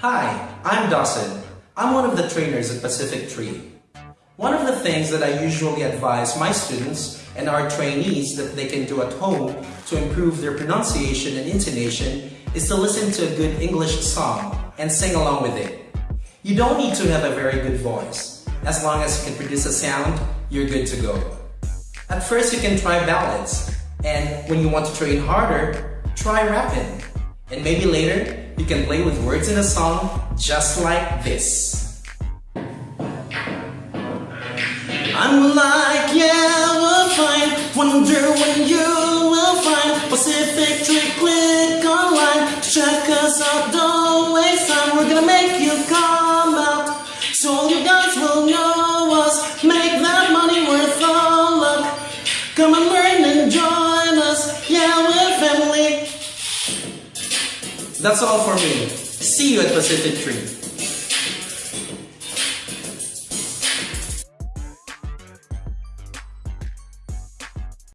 Hi, I'm Dawson. I'm one of the trainers at Pacific Tree. One of the things that I usually advise my students and our trainees that they can do at home to improve their pronunciation and intonation is to listen to a good English song and sing along with it. You don't need to have a very good voice. As long as you can produce a sound, you're good to go. At first, you can try ballads. And when you want to train harder, try rapping. And maybe later, you can play with words in a song just like this. I'm like, yeah, we're fine. Wonder when you will find Pacific Tree. Click online check us out. Don't waste time. We're gonna make you come out. So all you guys will know us. Make that money worth all luck. Come and learn and join us. Yeah, family. That's all for me. See you at Pacific Tree.